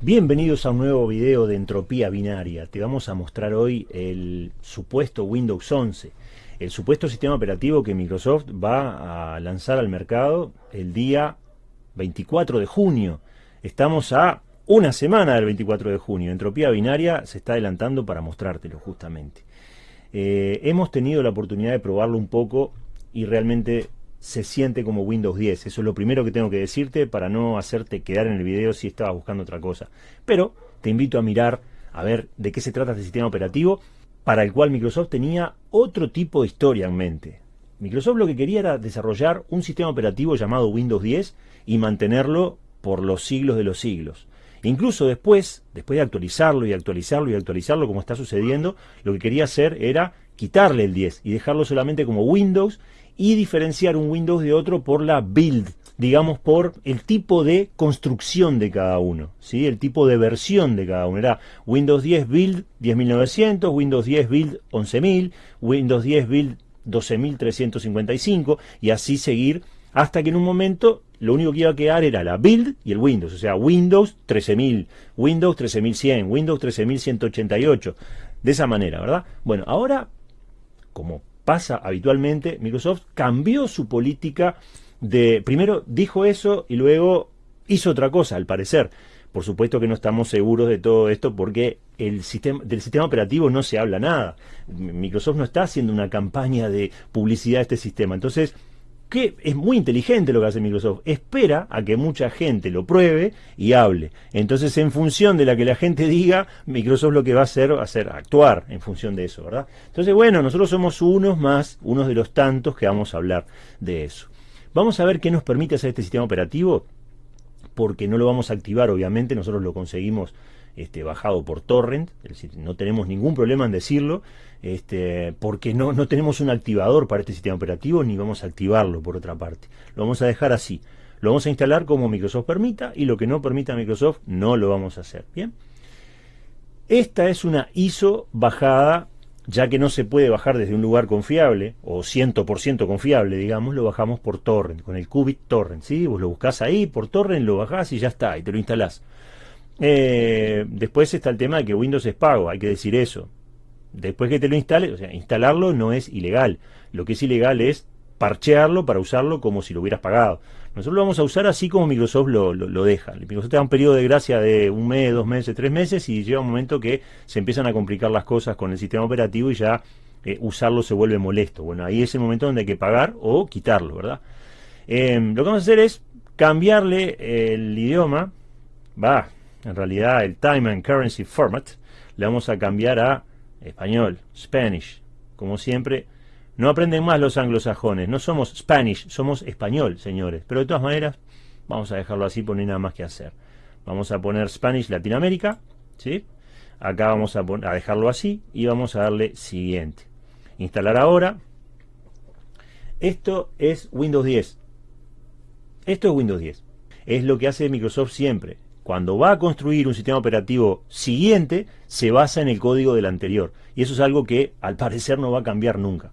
Bienvenidos a un nuevo video de entropía binaria. Te vamos a mostrar hoy el supuesto Windows 11, el supuesto sistema operativo que Microsoft va a lanzar al mercado el día 24 de junio. Estamos a una semana del 24 de junio. Entropía binaria se está adelantando para mostrártelo justamente. Eh, hemos tenido la oportunidad de probarlo un poco y realmente se siente como Windows 10. Eso es lo primero que tengo que decirte para no hacerte quedar en el video si estabas buscando otra cosa. Pero te invito a mirar a ver de qué se trata este sistema operativo para el cual Microsoft tenía otro tipo de historia en mente. Microsoft lo que quería era desarrollar un sistema operativo llamado Windows 10 y mantenerlo por los siglos de los siglos. Incluso después, después de actualizarlo y actualizarlo y actualizarlo como está sucediendo, lo que quería hacer era quitarle el 10 y dejarlo solamente como Windows y diferenciar un Windows de otro por la build, digamos por el tipo de construcción de cada uno, ¿sí? el tipo de versión de cada uno. Era Windows 10 Build 10.900, Windows 10 Build 11.000, Windows 10 Build 12.355 y así seguir hasta que en un momento lo único que iba a quedar era la build y el Windows, o sea, Windows 13.000, Windows 13.100, Windows 13.188, de esa manera, ¿verdad? Bueno, ahora, como pasa habitualmente, Microsoft cambió su política de, primero dijo eso y luego hizo otra cosa, al parecer. Por supuesto que no estamos seguros de todo esto porque el sistema, del sistema operativo no se habla nada. Microsoft no está haciendo una campaña de publicidad de este sistema. Entonces, que es muy inteligente lo que hace Microsoft, espera a que mucha gente lo pruebe y hable. Entonces, en función de la que la gente diga, Microsoft lo que va a hacer va a ser actuar en función de eso, ¿verdad? Entonces, bueno, nosotros somos unos más, unos de los tantos que vamos a hablar de eso. Vamos a ver qué nos permite hacer este sistema operativo, porque no lo vamos a activar, obviamente, nosotros lo conseguimos este, bajado por torrent, es decir, no tenemos ningún problema en decirlo, este, porque no, no tenemos un activador para este sistema operativo ni vamos a activarlo por otra parte. Lo vamos a dejar así. Lo vamos a instalar como Microsoft permita y lo que no permita Microsoft no lo vamos a hacer. Bien. Esta es una ISO bajada, ya que no se puede bajar desde un lugar confiable, o 100% confiable, digamos, lo bajamos por torrent, con el Qubit torrent, ¿sí? Vos lo buscás ahí por torrent, lo bajás y ya está, y te lo instalás. Eh, después está el tema de que Windows es pago, hay que decir eso. Después que te lo instales, o sea, instalarlo no es ilegal. Lo que es ilegal es parchearlo para usarlo como si lo hubieras pagado. Nosotros lo vamos a usar así como Microsoft lo, deja. Microsoft te da un periodo de gracia de un mes, dos meses, tres meses y llega un momento que se empiezan a complicar las cosas con el sistema operativo y ya eh, usarlo se vuelve molesto. Bueno, ahí es el momento donde hay que pagar o quitarlo, ¿verdad? Eh, lo que vamos a hacer es cambiarle el idioma. Va, en realidad el Time and Currency Format, le vamos a cambiar a español, Spanish. Como siempre, no aprenden más los anglosajones, no somos Spanish, somos español, señores. Pero de todas maneras, vamos a dejarlo así, porque no hay nada más que hacer. Vamos a poner Spanish Latinoamérica, ¿sí? Acá vamos a, a dejarlo así y vamos a darle siguiente. Instalar ahora. Esto es Windows 10. Esto es Windows 10. Es lo que hace Microsoft siempre cuando va a construir un sistema operativo siguiente, se basa en el código del anterior. Y eso es algo que al parecer no va a cambiar nunca.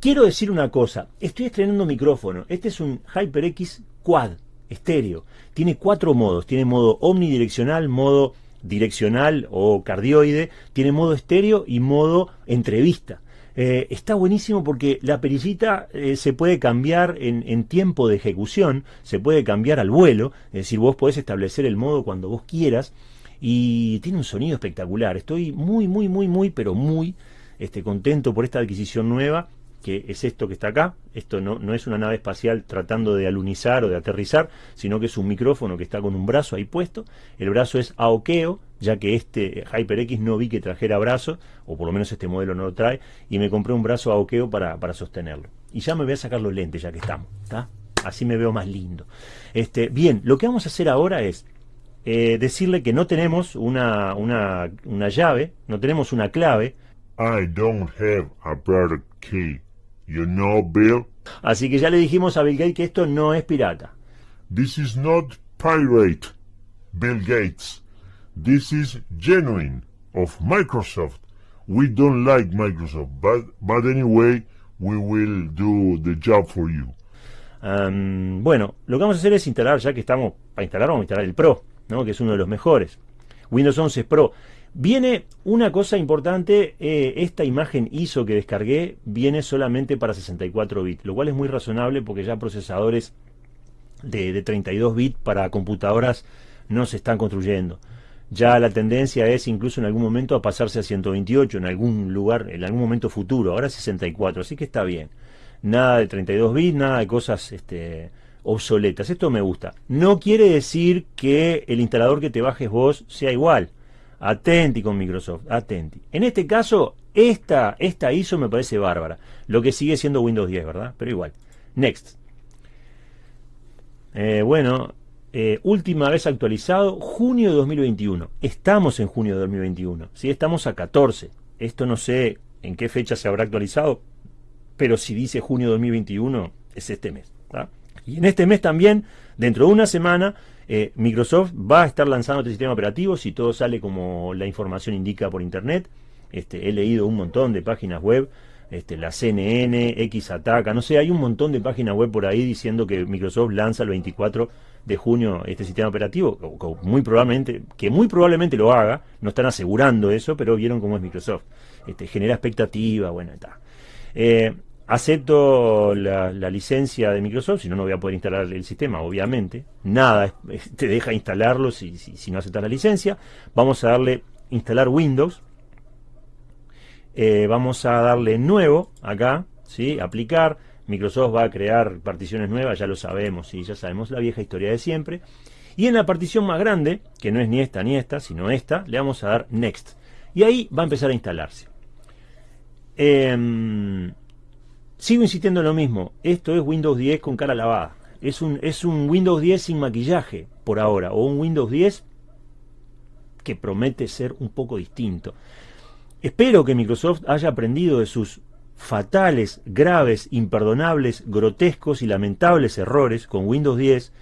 Quiero decir una cosa, estoy estrenando micrófono. Este es un HyperX Quad, estéreo. Tiene cuatro modos. Tiene modo omnidireccional, modo direccional o cardioide, tiene modo estéreo y modo entrevista. Eh, está buenísimo porque la perillita eh, se puede cambiar en, tiempo de ejecución, se puede cambiar al vuelo, es decir, vos podés establecer el modo cuando vos quieras y tiene un sonido espectacular. Estoy muy, muy, muy, muy, pero muy este, contento por esta adquisición nueva que es esto que está acá. Esto no, no, es una nave espacial tratando de alunizar o de aterrizar, sino que es un micrófono que está con un brazo ahí puesto. El brazo es AOKEO, ya que este HyperX no vi que trajera brazo, o por lo menos este modelo no lo trae, y me compré un brazo AOKEO para, para sostenerlo. Y ya me voy a sacar los lentes ya que estamos, ¿está? Así me veo más lindo. Este, bien, lo que vamos a hacer ahora es eh, decirle que no tenemos una, una, una llave, no tenemos una clave. I don't have a key. You know, Bill? Así que ya le dijimos a Bill Gates que esto no es pirata. This is not pirate, Bill Gates. This is genuine of Microsoft. We don't like Microsoft, but, but anyway, we will do the job for you. Um, bueno, lo que vamos a hacer es instalar, ya que estamos para instalar, vamos a instalar el Pro, ¿no? que es uno de los mejores. Windows 11 Pro. Viene una cosa importante, eh, esta imagen ISO que descargué viene solamente para 64 bits, lo cual es muy razonable porque ya procesadores de, de 32 bits para computadoras no se están construyendo. Ya la tendencia es incluso en algún momento a pasarse a 128 en algún lugar, en algún momento futuro, ahora 64, así que está bien. Nada de 32 bits, nada de cosas este, obsoletas, esto me gusta. No quiere decir que el instalador que te bajes vos sea igual Atenti con Microsoft, atenti. En este caso, esta, esta ISO me parece bárbara. Lo que sigue siendo Windows 10, ¿verdad? Pero igual. Next. Eh, bueno, eh, última vez actualizado, junio de 2021. Estamos en junio de 2021. ¿sí? Estamos a 14. Esto no sé en qué fecha se habrá actualizado, pero si dice junio de 2021, es este mes. Y en este mes también, dentro de una semana, eh, Microsoft va a estar lanzando este sistema operativo si todo sale como la información indica por internet. Este, he leído un montón de páginas web, este, la CNN, X Ataca, no sé, hay un montón de páginas web por ahí diciendo que Microsoft lanza el 24 de junio este sistema operativo, muy probablemente, que muy probablemente lo haga, no están asegurando eso, pero vieron cómo es Microsoft. Este, genera expectativa, bueno, está. Eh, acepto la, licencia de Microsoft, si no, no voy a poder instalar el sistema, obviamente. Nada te deja instalarlo si, si, no aceptas la licencia. Vamos a darle instalar Windows. Eh, vamos a darle nuevo acá, ¿sí? aplicar. Microsoft va a crear particiones nuevas, ya lo sabemos, ¿sí? ya sabemos la vieja historia de siempre. Y en la partición más grande, que no es ni esta ni esta, sino esta, le vamos a dar Next. Y ahí va a empezar a instalarse. Eh, Sigo insistiendo en lo mismo, esto es Windows 10 con cara lavada. Es un, es un Windows 10 sin maquillaje por ahora, o un Windows 10 que promete ser un poco distinto. Espero que Microsoft haya aprendido de sus fatales, graves, imperdonables, grotescos y lamentables errores con Windows 10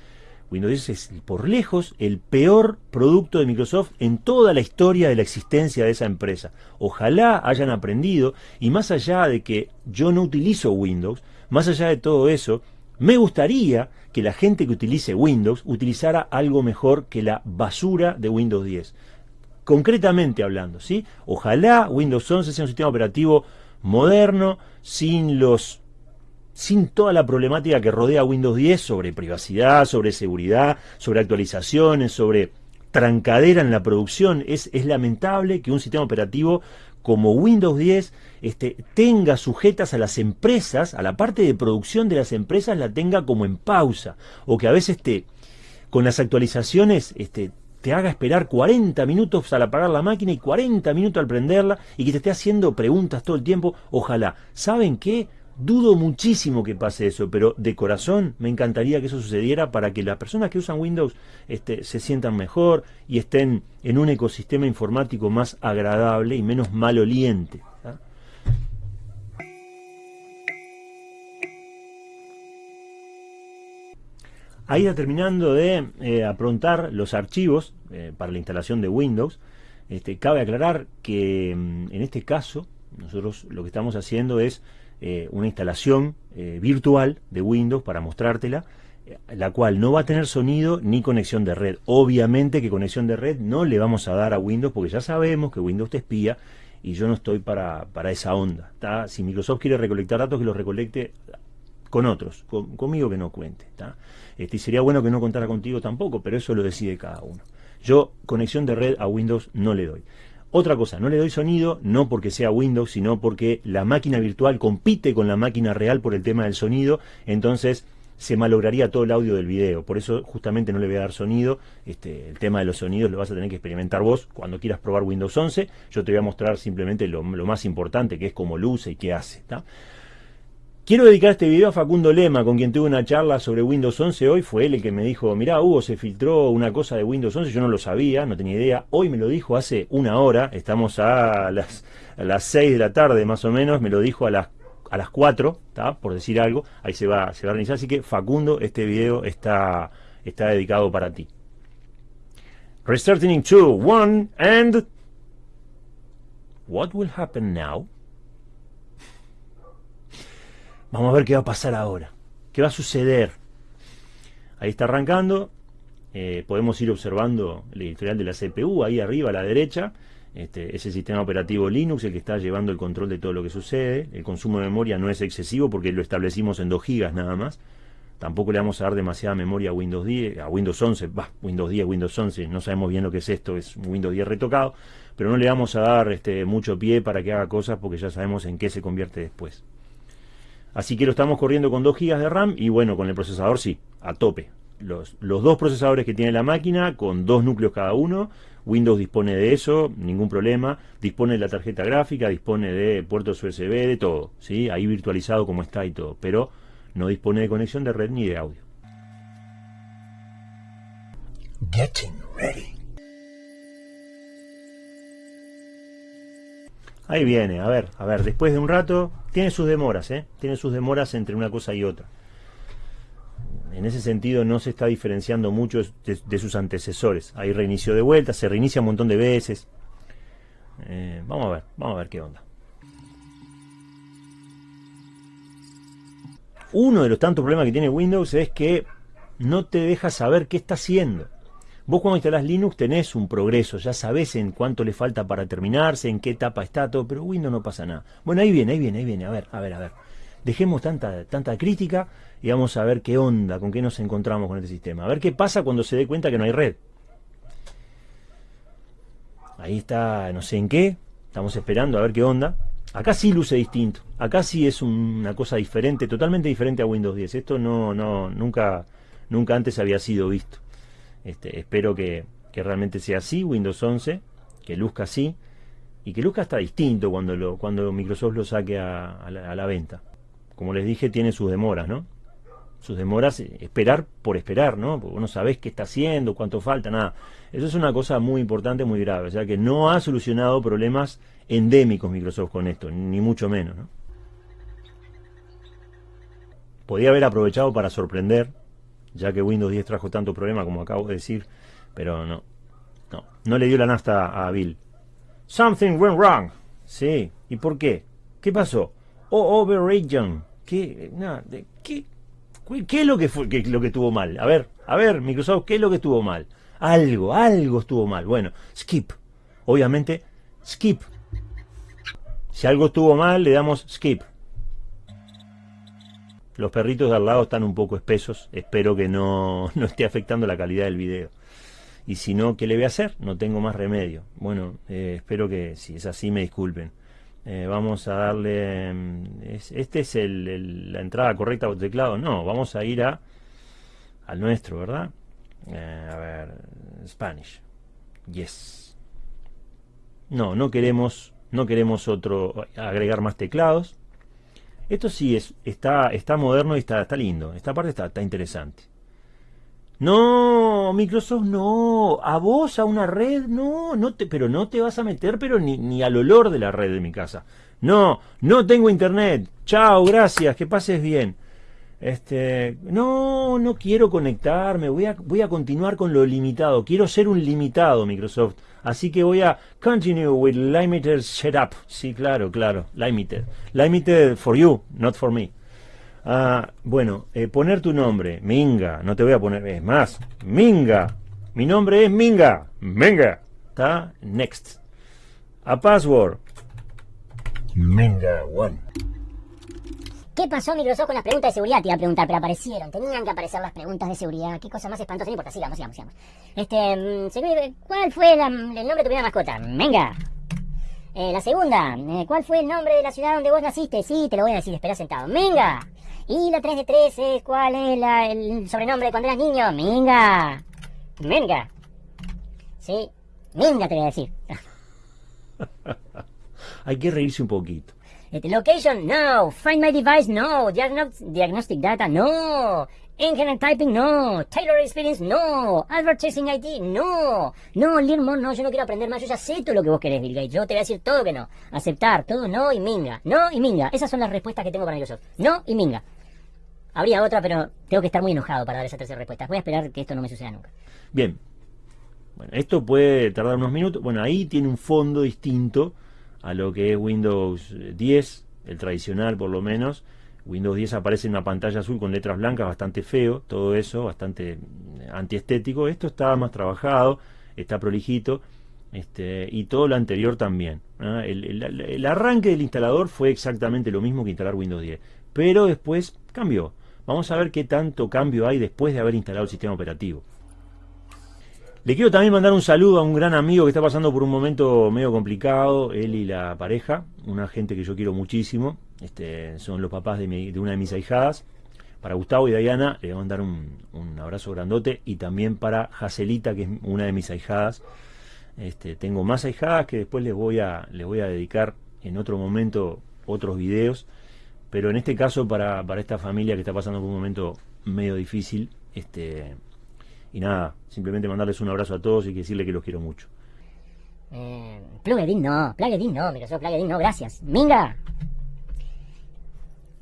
Windows 10 es por lejos el peor producto de Microsoft en toda la historia de la existencia de esa empresa. Ojalá hayan aprendido y más allá de que yo no utilizo Windows, más allá de todo eso, me gustaría que la gente que utilice Windows utilizara algo mejor que la basura de Windows 10. Concretamente hablando, ¿sí? Ojalá Windows 11 sea un sistema operativo moderno, sin los sin toda la problemática que rodea Windows 10 sobre privacidad, sobre seguridad, sobre actualizaciones, sobre trancadera en la producción. Es, es lamentable que un sistema operativo como Windows 10 este, tenga sujetas a las empresas, a la parte de producción de las empresas la tenga como en pausa, o que a veces te, con las actualizaciones este, te haga esperar 40 minutos al apagar la máquina y 40 minutos al prenderla y que te esté haciendo preguntas todo el tiempo. Ojalá. ¿Saben qué? Dudo muchísimo que pase eso, pero de corazón me encantaría que eso sucediera para que las personas que usan Windows este, se sientan mejor y estén en un ecosistema informático más agradable y menos maloliente. Ahí está terminando de eh, aprontar los archivos eh, para la instalación de Windows. Este, cabe aclarar que mm, en este caso nosotros lo que estamos haciendo es eh, una instalación virtual de Windows para mostrártela, la cual no va a tener sonido ni conexión de red. Obviamente que conexión de red no le vamos a dar a Windows porque ya sabemos que Windows te espía y yo no estoy para, para esa onda. Si Microsoft quiere recolectar datos, que los recolecte con otros, conmigo que no cuente. Este, y sería bueno que no contara contigo tampoco, pero eso lo decide cada uno. Yo conexión de red a Windows no le doy. Otra cosa, no le doy sonido, no porque sea Windows, sino porque la máquina virtual compite con la máquina real por el tema del sonido, entonces se malograría todo el audio del video. Por eso justamente no le voy a dar sonido. Este, el tema de los sonidos lo vas a tener que experimentar vos cuando quieras probar Windows 11. Yo te voy a mostrar simplemente lo, más importante, que es cómo luce y qué hace. Quiero dedicar este video a Facundo Lema, con quien tuve una charla sobre Windows 11 hoy. Fue él el que me dijo, mirá Hugo, se filtró una cosa de Windows 11, yo no lo sabía, no tenía idea. Hoy me lo dijo hace una hora, estamos a las, a las 6 de la tarde más o menos, me lo dijo a las, a las 4, por decir algo. Ahí se va, se va a organizar, así que Facundo, este video está, está dedicado para ti. Restarting in 2, 1, and... What will happen now? Vamos a ver qué va a pasar ahora. ¿Qué va a suceder? Ahí está arrancando. eh, podemos ir observando el editorial de la CPU ahí arriba a la derecha. Este, es el sistema operativo Linux el que está llevando el control de todo lo que sucede. El consumo de memoria no es excesivo porque lo establecimos en 2 GB nada más. Tampoco le vamos a dar demasiada memoria a Windows 10, a Windows 11, bah, Windows 10, Windows 11, no sabemos bien lo que es esto, es un Windows 10 retocado, pero no le vamos a dar este, mucho pie para que haga cosas porque ya sabemos en qué se convierte después. Así que lo estamos corriendo con 2 GB de RAM y bueno, con el procesador sí, a tope. Los, los dos procesadores que tiene la máquina, con dos núcleos cada uno, Windows dispone de eso, ningún problema, dispone de la tarjeta gráfica, dispone de puertos USB, de todo, ¿sí? ahí virtualizado como está y todo, pero no dispone de conexión de red ni de audio. Getting ready. Ahí viene, a ver, a ver, después de un rato, tiene sus demoras, ¿eh? Tiene sus demoras entre una cosa y otra. En ese sentido no se está diferenciando mucho de, sus antecesores. Hay reinicio de vuelta, se reinicia un montón de veces. Eh, vamos a ver, vamos a ver qué onda. Uno de los tantos problemas que tiene Windows es que no te deja saber qué está haciendo. Vos cuando instalás Linux tenés un progreso, ya sabés en cuánto le falta para terminarse, en qué etapa está todo, pero Windows no pasa nada. Bueno, ahí viene, ahí viene, ahí viene, a ver, a ver, a ver. Dejemos tanta, tanta crítica y vamos a ver qué onda, con qué nos encontramos con este sistema. A ver qué pasa cuando se dé cuenta que no hay red. Ahí está, no sé en qué, estamos esperando a ver qué onda. Acá sí luce distinto, acá sí es una cosa diferente, totalmente diferente a Windows 10. Esto no, no, nunca, nunca antes había sido visto. Este, espero que, realmente sea así, Windows 11, que luzca así, y que luzca hasta distinto cuando, lo, cuando Microsoft lo saque a, la, venta. Como les dije, tiene sus demoras, ¿no? Sus demoras, esperar por esperar, ¿no? Porque no sabés qué está haciendo, cuánto falta, nada. Eso es una cosa muy importante, muy grave. O sea que no ha solucionado problemas endémicos Microsoft con esto, ni mucho menos, ¿no? Podía haber aprovechado para sorprender, ya que Windows 10 trajo tanto problema como acabo de decir, pero no, no, no le dio la nafta a Bill. Something went wrong. Sí, ¿y por qué? ¿Qué pasó? Oh, overregion. ¿Qué, ¿qué, ¿Qué es lo que fue lo que estuvo mal? A ver, a ver, Microsoft, ¿qué es lo que estuvo mal? Algo, algo estuvo mal. Bueno, skip. Obviamente, skip. Si algo estuvo mal, le damos skip. Los perritos de al lado están un poco espesos. Espero que no, esté afectando la calidad del video. Y si no, ¿qué le voy a hacer? No tengo más remedio. Bueno, eh, espero que si es así me disculpen. Eh, vamos a darle... Mm, ¿Este es la entrada correcta al teclado? No, vamos a ir a al nuestro, ¿verdad? Eh, a ver, Spanish. Yes. No, no queremos, no queremos otro, agregar más teclados. Esto sí es, está, está moderno y está, está lindo. Esta parte está, está interesante. No, Microsoft no. A vos, a una red, no, no te, pero no te vas a meter, pero ni, ni al olor de la red de mi casa. No, no tengo internet. Chao, gracias, que pases bien. Este, no, no quiero conectarme, voy a, voy a continuar con lo limitado. Quiero ser un limitado, Microsoft. Así que voy a continue with limited setup. Sí, claro, claro, limited. Limited for you, not for me. Ah, bueno, eh, poner tu nombre, Minga, no te voy a poner, es más, Minga. Mi nombre es Minga, Minga. ¿Está? Next. A password. Minga one. ¿Qué pasó Microsoft con las preguntas de seguridad? Te iba a preguntar, pero aparecieron. Tenían que aparecer las preguntas de seguridad. Qué cosa más espantosa. No importa, sigamos, sigamos, sigamos. Este, mm, ¿cuál fue el nombre de tu primera mascota? Venga. Eh, la segunda, eh, ¿cuál fue el nombre de la ciudad donde vos naciste? Sí, te lo voy a decir, espera sentado. Venga. Y la 3 de 3 es, ¿cuál es el sobrenombre de cuando eras niño? Minga. Minga. Sí, Minga te voy a decir. Hay que reírse un poquito. Location, no. Find my device, no. diagnostic data, no. Internet typing, no. Taylor experience, no. Advertising ID, no. No, learn more, no. Yo no quiero aprender más. Yo ya sé todo lo que vos querés, Bill Gates. Yo te voy a decir todo que no. Aceptar, todo no y minga. No y minga. Esas son las respuestas que tengo para Microsoft. No y minga. Habría otra, pero tengo que estar muy enojado para dar esa tercera respuesta. Voy a esperar que esto no me suceda nunca. Bien. Bueno, esto puede tardar unos minutos. Bueno, ahí tiene un fondo distinto a lo que es Windows 10, el tradicional por lo menos, Windows 10 aparece en una pantalla azul con letras blancas, bastante feo, todo eso, bastante antiestético. Esto está más trabajado, está prolijito, este, y todo lo anterior también. El, arranque del instalador fue exactamente lo mismo que instalar Windows 10, pero después cambió. Vamos a ver qué tanto cambio hay después de haber instalado el sistema operativo. Le quiero también mandar un saludo a un gran amigo que está pasando por un momento medio complicado, él y la pareja, una gente que yo quiero muchísimo, este, son los papás de, una de mis ahijadas. Para Gustavo y Diana le voy a mandar un, abrazo grandote y también para Jacelita, que es una de mis ahijadas. Este, tengo más ahijadas que después les voy, a, les voy a dedicar en otro momento otros videos, pero en este caso para, para esta familia que está pasando por un momento medio difícil, este, y nada, simplemente mandarles un abrazo a todos y decirle que los quiero mucho. Eh, plugin no, plugin no, Microsoft plugin no, gracias. Minga.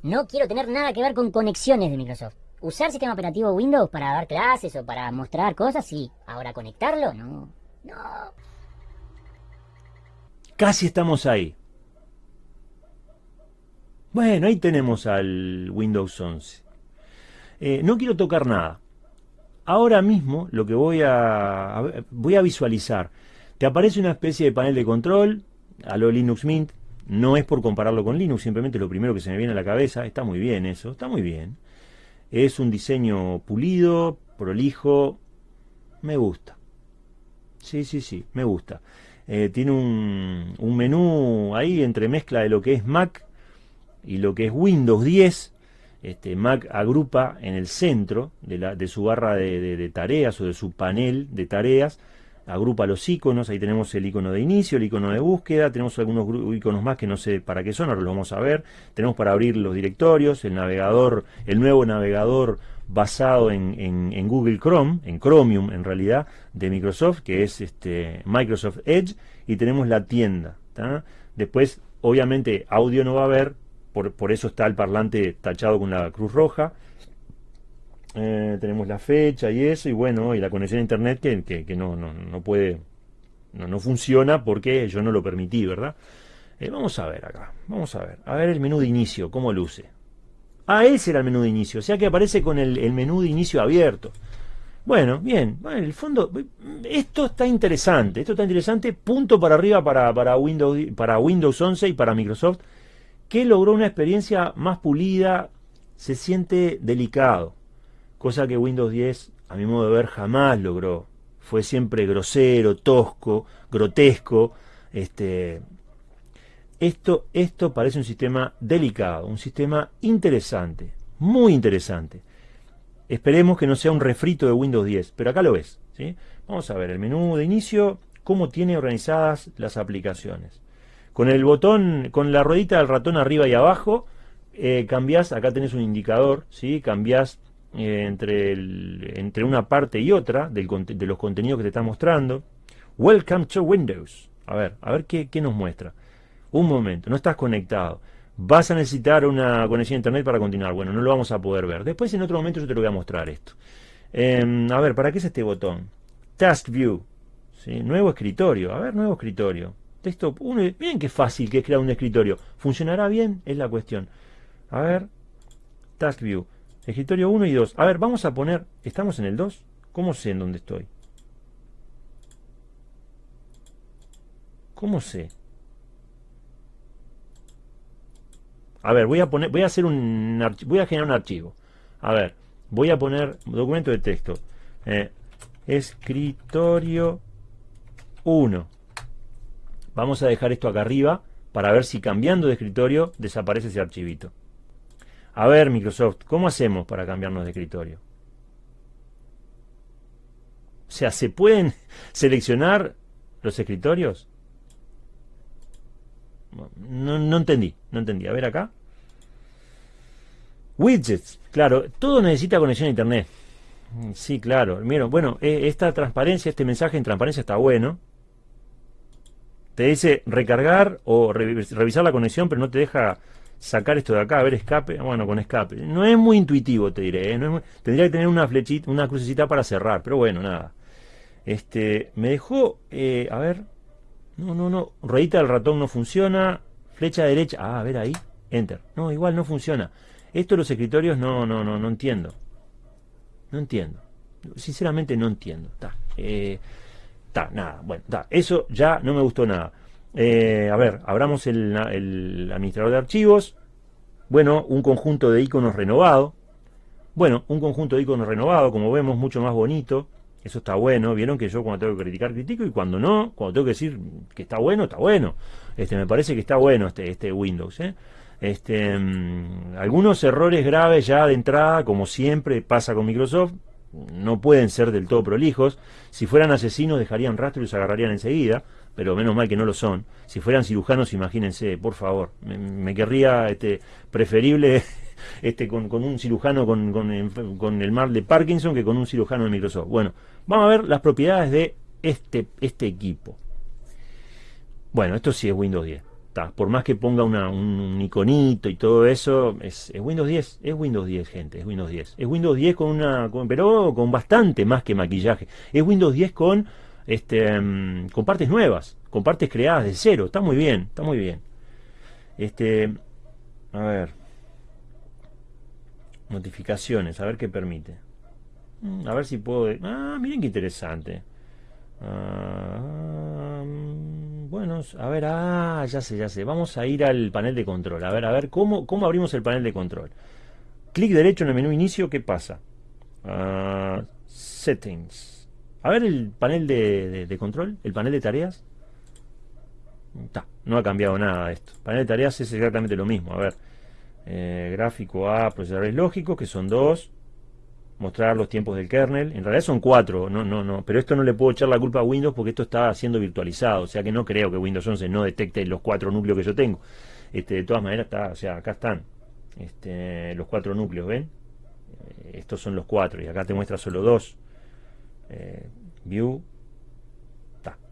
No quiero tener nada que ver con conexiones de Microsoft. Usar sistema operativo Windows para dar clases o para mostrar cosas, sí. Ahora conectarlo, no. No. Casi estamos ahí. Bueno, ahí tenemos al Windows 11. Eh, no quiero tocar nada ahora mismo lo que voy a, voy a visualizar, te aparece una especie de panel de control a lo Linux Mint, no es por compararlo con Linux, simplemente lo primero que se me viene a la cabeza, está muy bien eso, está muy bien. Es un diseño pulido, prolijo, me gusta. Sí, sí, sí, me gusta. Eh, tiene un, un menú ahí entre mezcla de lo que es Mac y lo que es Windows 10 este, Mac agrupa en el centro de, su barra de, tareas o de su panel de tareas, agrupa los iconos, ahí tenemos el icono de inicio, el icono de búsqueda, tenemos algunos iconos más que no sé para qué son, ahora los vamos a ver, tenemos para abrir los directorios, el navegador, el nuevo navegador basado en, Google Chrome, en Chromium en realidad, de Microsoft, que es este, Microsoft Edge, y tenemos la tienda. Después, obviamente, audio no va a haber, por, eso está el parlante tachado con la cruz roja. Eh, tenemos la fecha y eso, y bueno, y la conexión a internet que, no, no, puede, no, no, funciona porque yo no lo permití, ¿verdad? Eh, vamos a ver acá, vamos a ver, a ver el menú de inicio, cómo luce. Ah, ese era el menú de inicio, o sea que aparece con el, menú de inicio abierto. Bueno, bien, bueno, en el fondo, esto está interesante, esto está interesante, punto para arriba para, para, Windows, para Windows 11 y para Microsoft que logró una experiencia más pulida, se siente delicado, cosa que Windows 10, a mi modo de ver, jamás logró. Fue siempre grosero, tosco, grotesco. Este, esto, esto parece un sistema delicado, un sistema interesante, muy interesante. Esperemos que no sea un refrito de Windows 10, pero acá lo ves. ¿sí? Vamos a ver el menú de inicio, cómo tiene organizadas las aplicaciones. Con el botón, con la ruedita del ratón arriba y abajo, eh, cambias, acá tenés un indicador, ¿sí? cambias eh, entre, entre una parte y otra de los contenidos que te está mostrando. Welcome to Windows. A ver, a ver qué, nos muestra. Un momento, no estás conectado. Vas a necesitar una conexión a internet para continuar. Bueno, no lo vamos a poder ver. Después en otro momento yo te lo voy a mostrar esto. Em, a ver, ¿para qué es este botón? Task View. ¿sí? Nuevo escritorio. A ver, nuevo escritorio. Texto uno, miren qué fácil que es crear un escritorio. ¿Funcionará bien? Es la cuestión. A ver, Task View. Escritorio 1 y 2. A ver, vamos a poner, ¿estamos en el 2? ¿Cómo sé en dónde estoy? ¿Cómo sé? A ver, voy a poner, voy a hacer un voy a generar un archivo. A ver, voy a poner documento de texto. Eh, escritorio 1. Vamos a dejar esto acá arriba para ver si cambiando de escritorio desaparece ese archivito. A ver, Microsoft, ¿cómo hacemos para cambiarnos de escritorio? O sea, ¿se pueden seleccionar los escritorios? No, entendí, no entendí. A ver acá. Widgets, claro, todo necesita conexión a internet. Sí, claro. Miren, bueno, e, esta transparencia, este mensaje en transparencia está bueno te dice recargar o revisar la conexión, pero no te deja sacar esto de acá, a ver escape, bueno, con escape. No es muy intuitivo, te diré, ¿eh? tendría que tener una flechita, una crucecita para cerrar, pero bueno, nada. Este, me dejó, eh, a ver, no, no, no, ruedita del ratón no funciona, flecha derecha, ah, a ver ahí, enter. No, igual no funciona. Esto de los escritorios no, no, no, no entiendo. No entiendo. Sinceramente no entiendo. Está. Eh, nada. Bueno, está. Eso ya no me gustó nada. Eh, a ver, abramos el, el administrador de archivos. Bueno, un conjunto de iconos renovado. Bueno, un conjunto de iconos renovado, como vemos, mucho más bonito. Eso está bueno. Vieron que yo cuando tengo que criticar, critico. Y cuando no, cuando tengo que decir que está bueno, está bueno. Este, me parece que está bueno este, este Windows. ¿eh? Este, mm, algunos errores graves ya de entrada, como siempre pasa con Microsoft, no pueden ser del todo prolijos. Si fueran asesinos dejarían rastro y los agarrarían enseguida, pero menos mal que no lo son. Si fueran cirujanos, imagínense, por favor. Me, querría este, preferible este, con, un cirujano con, con, el mal de Parkinson que con un cirujano de Microsoft. Bueno, vamos a ver las propiedades de este, este equipo. Bueno, esto sí es Windows 10. Por más que ponga un, iconito y todo eso, es, Windows 10, es Windows 10, gente, es Windows 10. Es Windows 10 con una, pero con bastante más que maquillaje. Es Windows 10 con, este, mm, con partes nuevas, con partes creadas de cero. Está muy bien, está muy bien. Este, a ver, notificaciones, a ver qué permite. Mm, a ver si puedo... Ah, miren qué interesante. Bueno, a ver, ah, ya sé, ya sé. Vamos a ir al panel de control. A ver, a ver, ¿cómo, cómo abrimos el panel de control? Clic derecho en el menú inicio, ¿qué pasa? Ah, settings. A ver el panel de, control, el panel de tareas. no ha cambiado nada esto. Panel de tareas es exactamente lo mismo. A ver, eh, gráfico A, procesadores lógicos, que son dos mostrar los tiempos del kernel. En realidad son cuatro, no, no, no. Pero esto no le puedo echar la culpa a Windows porque esto está siendo virtualizado. O sea que no creo que Windows 11 no detecte los cuatro núcleos que yo tengo. Este, de todas maneras, está, o sea, acá están este, los cuatro núcleos, ¿ven? Eh, estos son los cuatro y acá te muestra solo dos. Eh, view.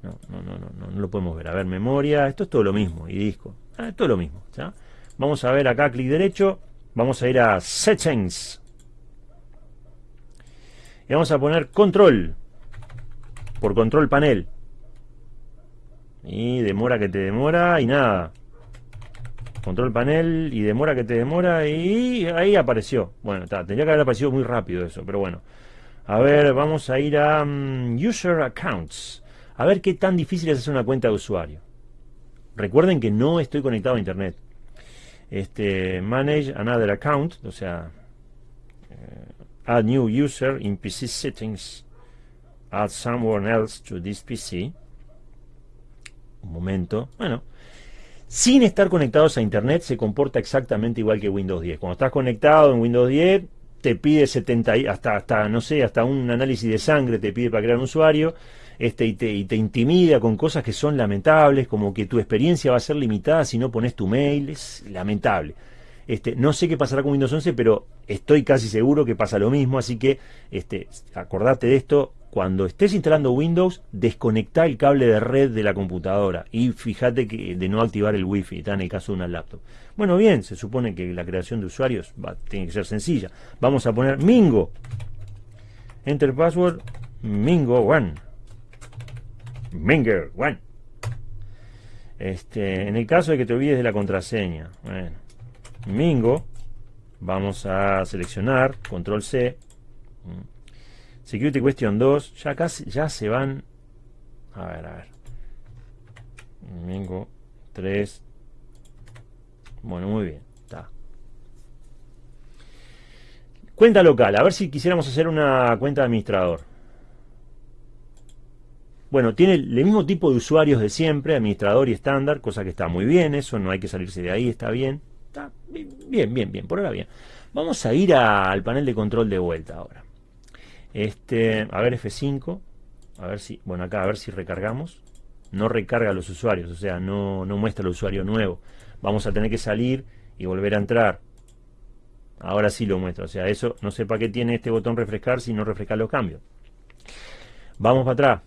no, no, no, no, no, lo podemos ver. A ver, memoria, esto es todo lo mismo. Y disco. Ah, todo lo mismo. Vamos a ver acá, clic derecho. Vamos a ir a Settings vamos a poner control. Por control panel. Y demora que te demora y nada. Control panel y demora que te demora y ahí apareció. Bueno, tendría que haber aparecido muy rápido eso pero bueno. A ver, vamos a ir a mm, User Accounts. A ver qué tan difícil es hacer una cuenta de usuario. Recuerden que no estoy conectado a internet. Este, Manage Another Account o sea add new user in PC settings, add someone else to this PC. Un momento. Bueno, sin estar conectados a internet se comporta exactamente igual que Windows 10. Cuando estás conectado en Windows 10 te pide 70 hasta hasta no sé, hasta un análisis de sangre te pide para crear un usuario. Este, y, te, y te intimida con cosas que son lamentables, como que tu experiencia va a ser limitada si no pones tu mail, es lamentable. Este, no sé qué pasará con Windows 11, pero estoy casi seguro que pasa lo mismo, así que este, acordate de esto. Cuando estés instalando Windows, desconecta el cable de red de la computadora y fíjate que de no activar el Wi-Fi, está en el caso de una laptop. Bueno, bien, se supone que la creación de usuarios va, tiene que ser sencilla. Vamos a poner Mingo. Enter password Mingo One. Minger One. Este, en el caso de que te olvides de la contraseña, bueno, Mingo. Vamos a seleccionar, control C. Security Question 2. Ya casi, ya se van. A ver, a ver. Mingo 3. Bueno, muy bien. Está. Cuenta local. A ver si quisiéramos hacer una cuenta de administrador. Bueno, tiene el mismo tipo de usuarios de siempre, administrador y estándar, cosa que está muy bien, eso no hay que salirse de ahí, está bien. Está bien, bien, bien, por ahora bien. Vamos a ir al panel de control de vuelta ahora. Este, a ver F5, a ver si, bueno acá a ver si recargamos. No recarga a los usuarios, o sea, no, no muestra el usuario nuevo. Vamos a tener que salir y volver a entrar. Ahora sí lo muestra, o sea, eso no sé para qué tiene este botón refrescar si no refresca los cambios. Vamos para atrás,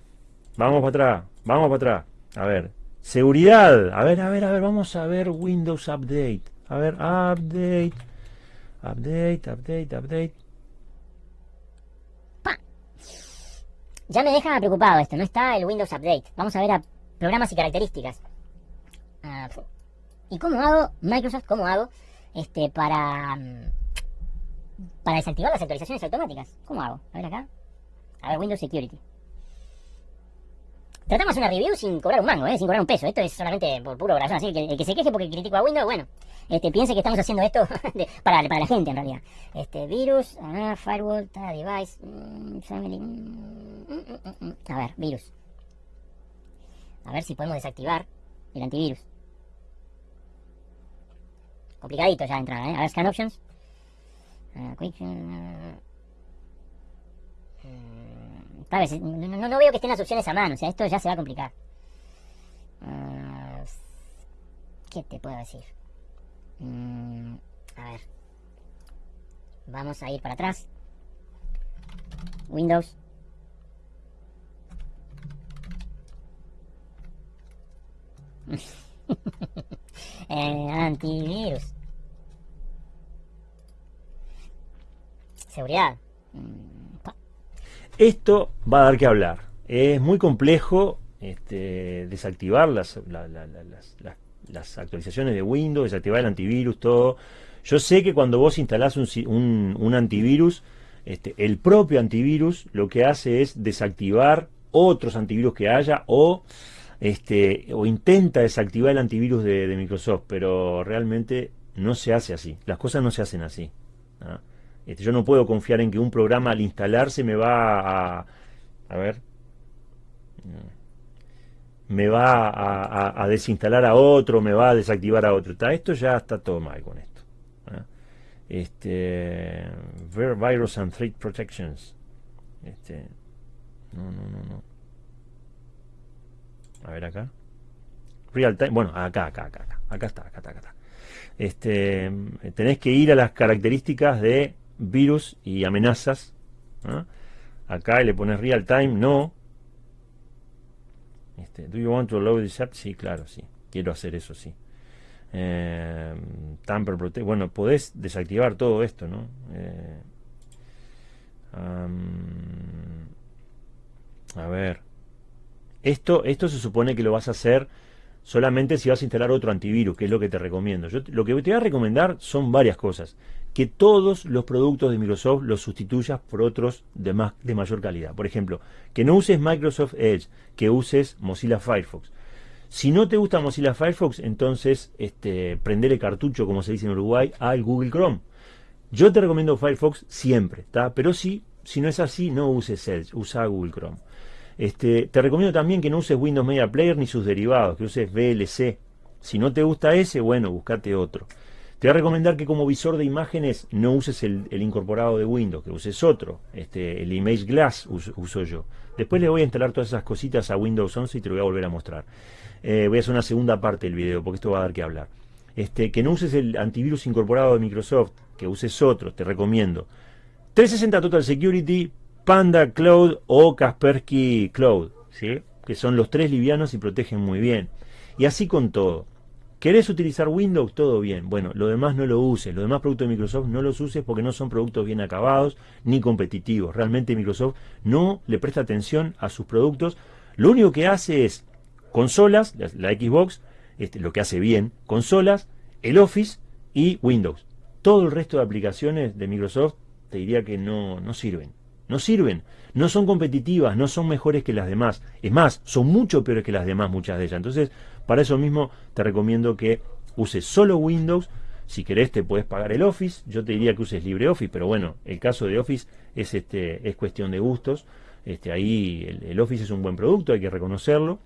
vamos para atrás, vamos para atrás. A ver, seguridad, a ver, a ver, a ver, vamos a ver Windows Update. A ver, update. Update, update, update. Ya me deja preocupado esto, no está el Windows Update. Vamos a ver a programas y características. Ah, ¿Y cómo hago, Microsoft, cómo hago este, para, para desactivar las actualizaciones automáticas. ¿Cómo hago? A ver acá. A ver, Windows Security. Tratamos una review sin cobrar un mango, ¿eh? sin cobrar un peso. Esto es solamente por puro corazón. Así que el que se queje porque critico a Windows, bueno, este, piense que estamos haciendo esto para, para la gente en realidad. Este, virus, ah, firewall, device, mm, family. Mm, mm, a ver, virus. A ver si podemos desactivar el antivirus. Complicadito ya de entrada, ¿eh? A ver, scan options. Uh, quick, no, no, veo que estén las opciones a mano, o sea, esto ya se va a complicar. Uh, ¿Qué te puedo decir? Mm, a ver. Vamos a ir para atrás. Windows. eh, antivirus. Seguridad. Mm, esto va a dar que hablar. Es muy complejo este, desactivar las, las, actualizaciones de Windows, desactivar el antivirus, todo. Yo sé que cuando vos instalás un, un, antivirus, este, el propio antivirus lo que hace es desactivar otros antivirus que haya o, este, o intenta desactivar el antivirus de, Microsoft, pero realmente no se hace así. Las cosas no se hacen así. Este, yo no puedo confiar en que un programa al instalarse me va a... A ver. Me va a, desinstalar a otro, me va a desactivar a otro. esto ya está todo mal con esto. ¿ah? Este, Virus and Threat Protections. Este, no, no, no, no. A ver acá. Real time. Bueno, acá, acá, acá, acá. Acá está, acá está, acá está. Este, tenés que ir a las características de virus y amenazas. Acá le pones real time, no. Este, do you want to load this app? Sí, claro, sí. Quiero hacer eso, sí. Eh, tamper protect. Bueno, podés desactivar todo esto, ¿no? Eh, a ver. Esto, esto se supone que lo vas a hacer solamente si vas a instalar otro antivirus, que es lo que te recomiendo. Yo lo que te voy a recomendar son varias cosas que todos los productos de Microsoft los sustituyas por otros de, más, de mayor calidad. Por ejemplo, que no uses Microsoft Edge, que uses Mozilla Firefox. Si no te gusta Mozilla Firefox, entonces este, prendele cartucho, como se dice en Uruguay, al Google Chrome. Yo te recomiendo Firefox siempre, ¿está? Pero si, si no es así, no uses Edge, usa Google Chrome. Este, te recomiendo también que no uses Windows Media Player ni sus derivados, que uses VLC. Si no te gusta ese, bueno, buscate otro. Te voy a recomendar que como visor de imágenes no uses el, incorporado de Windows, que uses otro. Este, el Image Glass uso, yo. Después le voy a instalar todas esas cositas a Windows 11 y te lo voy a volver a mostrar. Eh, voy a hacer una segunda parte del video porque esto va a dar que hablar. Este, que no uses el antivirus incorporado de Microsoft, que uses otro, te recomiendo. 360 Total Security, Panda Cloud o Kaspersky Cloud, ¿sí? que son los tres livianos y protegen muy bien. Y así con todo. ¿Querés utilizar Windows? Todo bien. Bueno, lo demás no lo uses. Los demás productos de Microsoft no los uses porque no son productos bien acabados ni competitivos. Realmente Microsoft no le presta atención a sus productos. Lo único que hace es consolas, la, Xbox, este, lo que hace bien, consolas, el Office y Windows. Todo el resto de aplicaciones de Microsoft te diría que no, no sirven. No sirven, no son competitivas, no son mejores que las demás. Es más, son mucho peores que las demás muchas de ellas. Entonces, para eso mismo te recomiendo que uses solo Windows. Si querés te puedes pagar el Office. Yo te diría que uses LibreOffice, pero bueno, el caso de Office es, este, es cuestión de gustos. Este, ahí el, el Office es un buen producto, hay que reconocerlo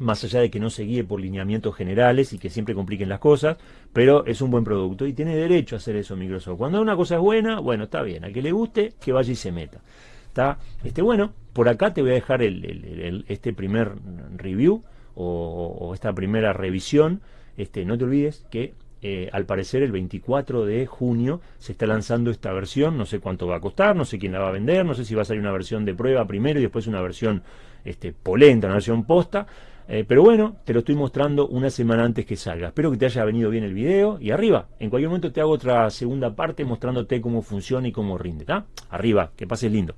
más allá de que no se guíe por lineamientos generales y que siempre compliquen las cosas, pero es un buen producto y tiene derecho a hacer eso Microsoft. Cuando una cosa es buena, bueno, está bien, a que le guste, que vaya y se meta. Está, este, bueno, por acá te voy a dejar este primer review o, esta primera revisión. Este, no te olvides que eh, al parecer el 24 de junio se está lanzando esta versión, no sé cuánto va a costar, no sé quién la va a vender, no sé si va a salir una versión de prueba primero y después una versión este, polenta, una versión posta, eh, pero bueno, te lo estoy mostrando una semana antes que salga. Espero que te haya venido bien el video. Y arriba, en cualquier momento te hago otra segunda parte mostrándote cómo funciona y cómo rinde. Arriba, que pases lindo.